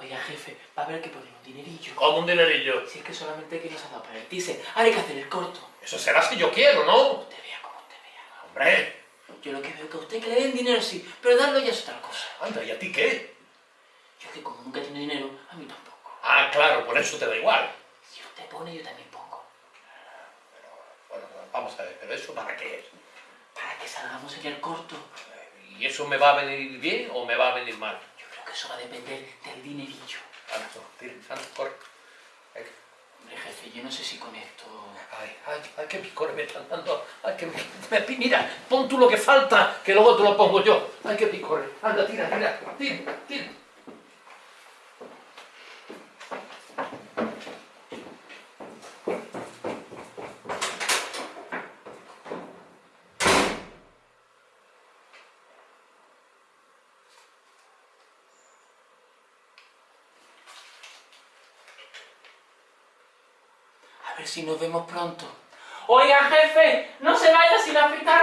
Oiga, jefe, va a haber que poner un dinerillo. Como un dinerillo. Si es que solamente que nos ha dado para el teaser. Ahora hay que hacer el corto. Eso será si yo quiero, ¿no? Usted vea como usted vea. Hombre, Yo lo que veo es que a usted que le den dinero sí, pero darlo ya es otra cosa. anda, ¿y a ti qué? Yo que como nunca tiene dinero, a mí tampoco. Ah, claro, por eso te da igual. Si usted pone, yo también pongo. Bueno, vamos a ver, ¿pero eso para qué es? Para que salgamos en el corto. ¿Y eso me va a venir bien o me va a venir mal? Que eso va a depender del dinerillo. Anda, corre. Venga. Hombre, jefe, yo no sé si con esto... Ay, ay, ay, qué picor me están dando. Ay, que me, me- mira, pon tú lo que falta, que luego te lo pongo yo. Ay, qué picor. Anda, tira, tira, tira, tira. A ver si nos vemos pronto. Oiga, jefe, no se vaya sin afeitar